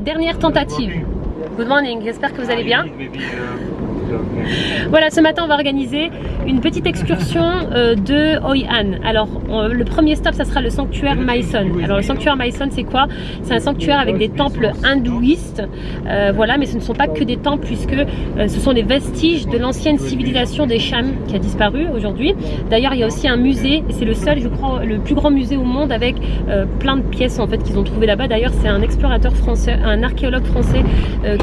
Dernière tentative. Good morning, j'espère que vous allez bien. Voilà, ce matin on va organiser une petite excursion euh, de Hoi An. Alors le premier stop ça sera le sanctuaire Maison. Alors le sanctuaire Maison c'est quoi? C'est un sanctuaire avec des temples hindouistes. Euh, voilà, mais ce ne sont pas que des temples puisque euh, ce sont des vestiges de l'ancienne civilisation des Cham qui a disparu aujourd'hui. D'ailleurs il y a aussi un musée, c'est le seul je crois le plus grand musée au monde avec plein de pièces en fait qu'ils ont trouvé là-bas. D'ailleurs c'est un explorateur français, un archéologue français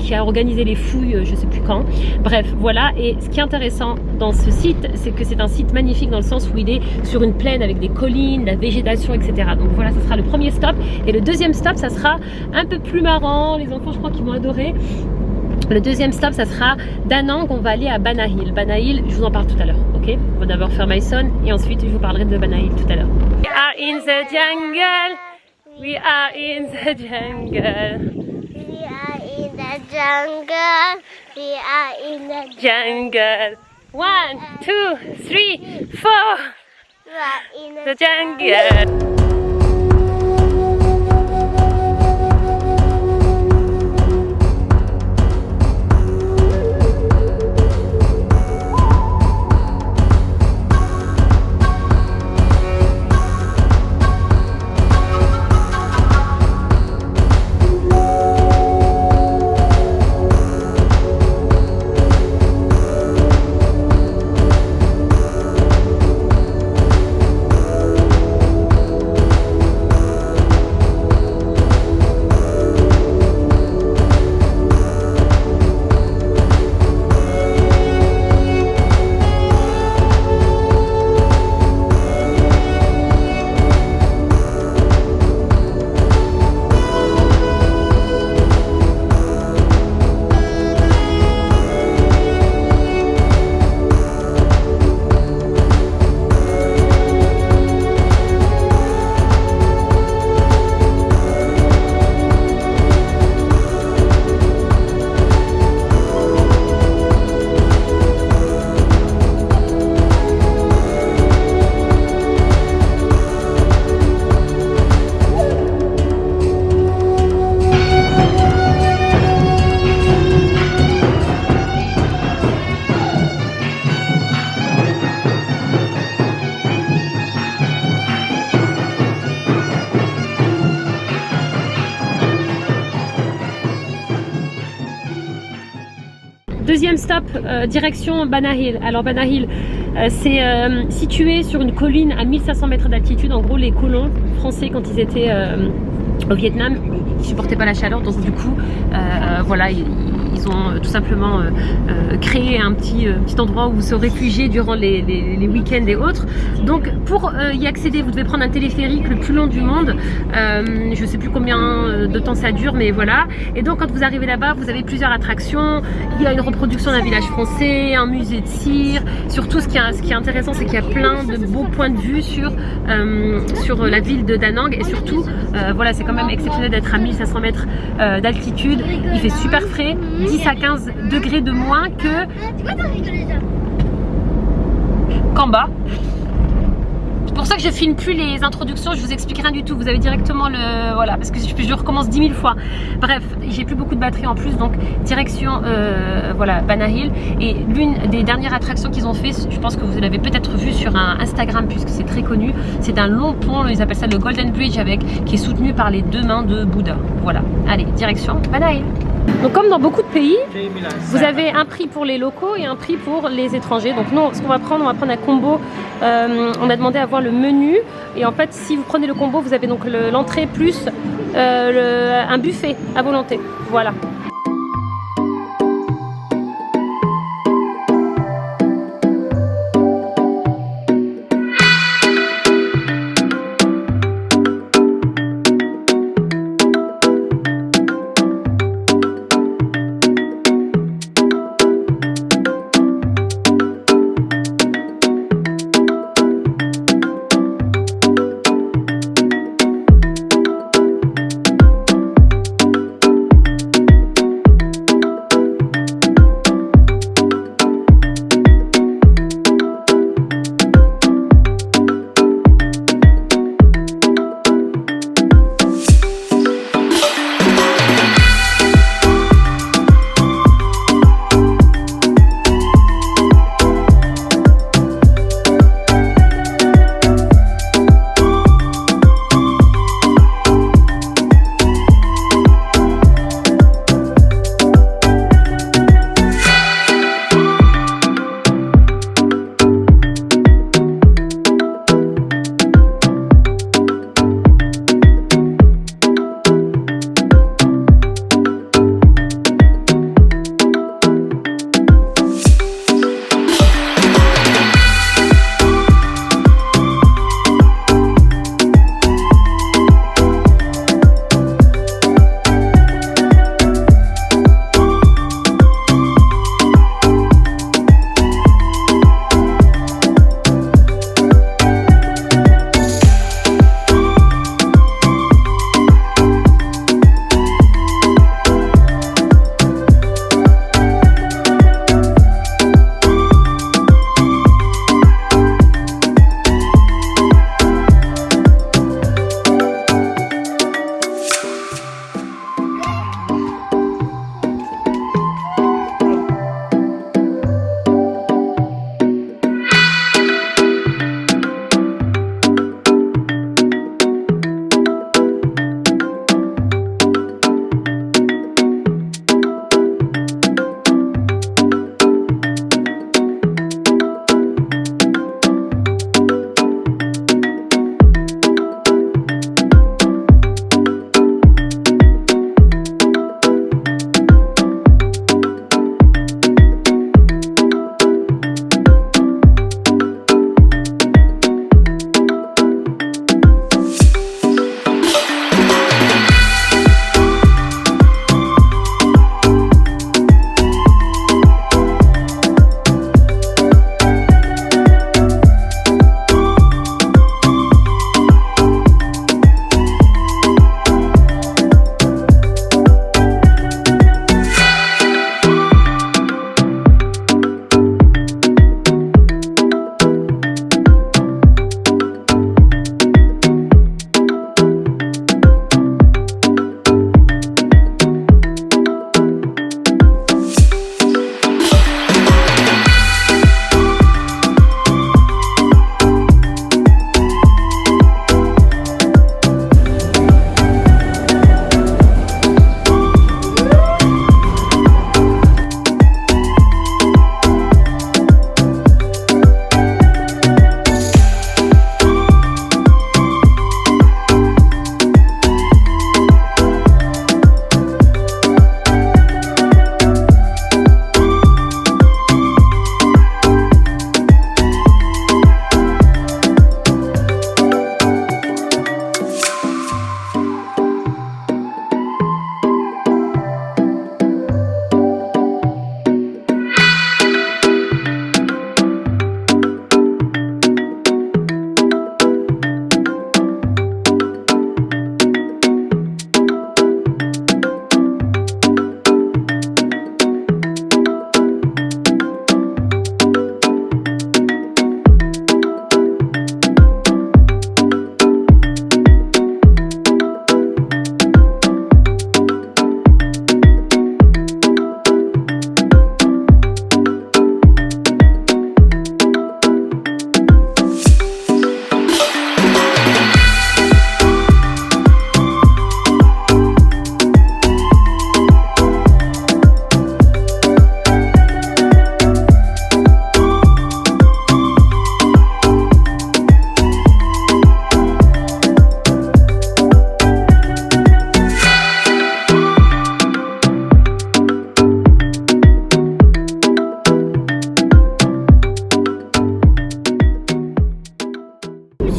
qui a organisé les fouilles je sais plus quand. Bref, voilà, et ce qui est intéressant dans ce site, c'est que c'est un site magnifique dans le sens où il est sur une plaine avec des collines, la végétation, etc. Donc voilà, ça sera le premier stop. Et le deuxième stop, ça sera un peu plus marrant. Les enfants, je crois qu'ils vont adorer. Le deuxième stop, ça sera d'Anang, on va aller à Banahil. Banahil, je vous en parle tout à l'heure, ok? On va d'abord faire Myson et ensuite je vous parlerai de Banahil tout à l'heure. We are in the jungle, we are in the jungle jungle. We are in the jungle. One, two, three, four. We are in the, the jungle. Euh, direction Banahil. Alors Banahil, euh, c'est euh, situé sur une colline à 1500 mètres d'altitude. En gros, les colons français, quand ils étaient au Vietnam, ils supportaient pas la chaleur. Donc du coup, voilà, ils, ont euh, tout simplement euh, euh, créé un petit, petit endroit où se réfugier durant les, week-ends et autres. Donc pour y accéder, vous devez prendre un téléphérique le plus long du monde. je sais plus combien de temps ça dure, mais voilà. Et donc quand vous arrivez là-bas, vous avez plusieurs attractions. Il y a une reproduction d'un village français, un musée de cire. Surtout, ce qui est, ce qui est intéressant, c'est qu'il y a plein de beaux points de vue sur, sur la ville de Danang. Et surtout, voilà, c'est quand même exceptionnel d'être à 1500 mètres d'altitude. Il fait super frais. 10 à 15 degrés de moins que qu'en bas. C'est pour ça que je filme plus les introductions, je vous explique rien du tout. Vous avez directement le... Voilà, parce que je, recommence 10 000 fois. Bref, j'ai plus beaucoup de batterie en plus, donc direction euh, voilà, Banahil. Et l'une des dernières attractions qu'ils ont fait, je pense que vous l'avez peut-être vu sur un Instagram puisque c'est très connu. C'est un long pont, ils appellent ça le Golden Bridge, avec, qui est soutenu par les deux mains de Bouddha. Voilà, allez, direction Banahil. Donc comme dans beaucoup de pays, vous avez un prix pour les locaux et un prix pour les étrangers. Donc nous, ce qu'on va prendre, on va prendre un combo. Euh, on a demandé à voir le menu. Et en fait, si vous prenez le combo, vous avez donc l'entrée plus euh, un buffet à volonté. Voilà.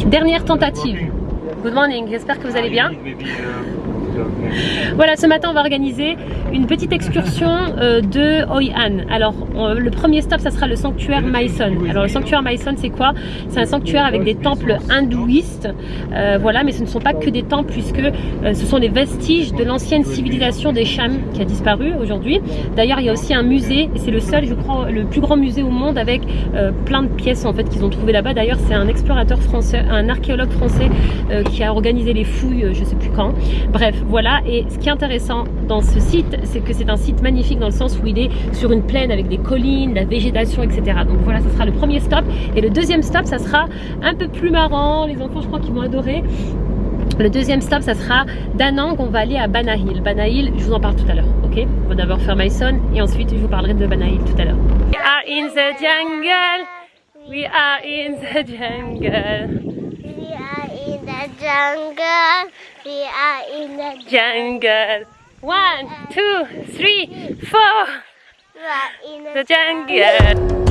dernière tentative. Good morning, j'espère que vous allez bien. Voilà, ce matin on va organiser une petite excursion euh, de Hoi An. Alors le premier stop ça sera le sanctuaire Maison. Alors le sanctuaire Maison c'est quoi? C'est un sanctuaire avec des temples hindouistes. Euh, voilà, mais ce ne sont pas que des temples puisque euh, ce sont des vestiges de l'ancienne civilisation des Cham qui a disparu aujourd'hui. D'ailleurs il y a aussi un musée, et c'est le seul je crois le plus grand musée au monde avec plein de pièces en fait qu'ils ont trouvé là-bas. D'ailleurs c'est un explorateur français, un archéologue français qui a organisé les fouilles je sais plus quand. Bref, voilà, et ce qui est intéressant dans ce site, c'est que c'est un site magnifique dans le sens où il est sur une plaine avec des collines, la végétation, etc. Donc voilà, ça sera le premier stop. Et le deuxième stop, ça sera un peu plus marrant. Les enfants, je crois qu'ils vont adorer. Le deuxième stop, ça sera d'Anang, on va aller à Banahil. Banahil, je vous en parle tout à l'heure, ok? On va d'abord faire Mason et ensuite je vous parlerai de Banahil tout à l'heure. We are in the jungle, we are in the jungle jungle. We are in the jungle. One, two, three, four. We are in the, the jungle. jungle.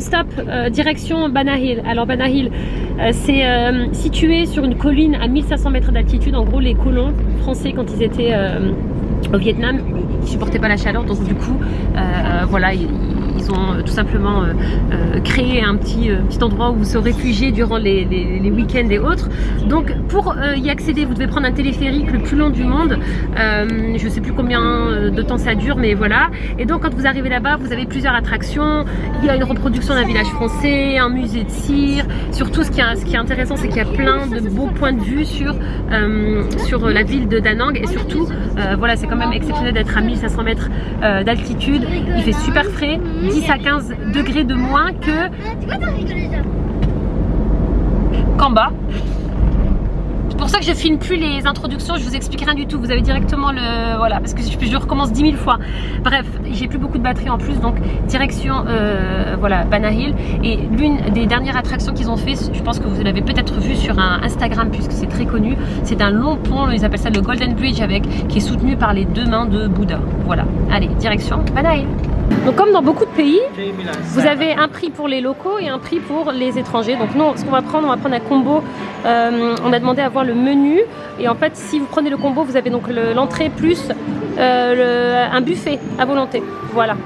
Stop, euh, direction Banahil. Alors Banahil, euh, c'est euh, situé sur une colline à 1500 mètres d'altitude. En gros, les colons français, quand ils étaient au Vietnam, ils supportaient pas la chaleur. Donc du coup, voilà, ils, ont euh, tout simplement euh, euh, créé un petit, petit endroit où vous se réfugiez durant les, week-ends et autres. Donc pour y accéder, vous devez prendre un téléphérique le plus long du monde. je sais plus combien de temps ça dure, mais voilà. Et donc quand vous arrivez là-bas, vous avez plusieurs attractions. Il y a une reproduction d'un village français, un musée de cire. Surtout, ce qui est, ce qui est intéressant, c'est qu'il y a plein de beaux points de vue sur, sur la ville de Danang. Et surtout, voilà, c'est quand même exceptionnel d'être à 1500 mètres d'altitude. Il fait super frais. 10 à 15 degrés de moins que qu'en bas. C'est pour ça que je filme plus les introductions, je vous explique rien du tout. Vous avez directement le... Voilà, parce que je, recommence 10 000 fois. Bref, j'ai plus beaucoup de batterie en plus, donc direction, euh, voilà, Banahil. Et l'une des dernières attractions qu'ils ont fait, je pense que vous l'avez peut-être vu sur un Instagram, puisque c'est très connu. C'est un long pont, ils appellent ça le Golden Bridge, avec, qui est soutenu par les deux mains de Bouddha. Voilà, allez, direction Banahil. Donc comme dans beaucoup de pays, vous avez un prix pour les locaux et un prix pour les étrangers. Donc nous, ce qu'on va prendre, on va prendre un combo. Euh, on a demandé à voir le menu. Et en fait, si vous prenez le combo, vous avez donc l'entrée plus euh, un buffet à volonté. Voilà.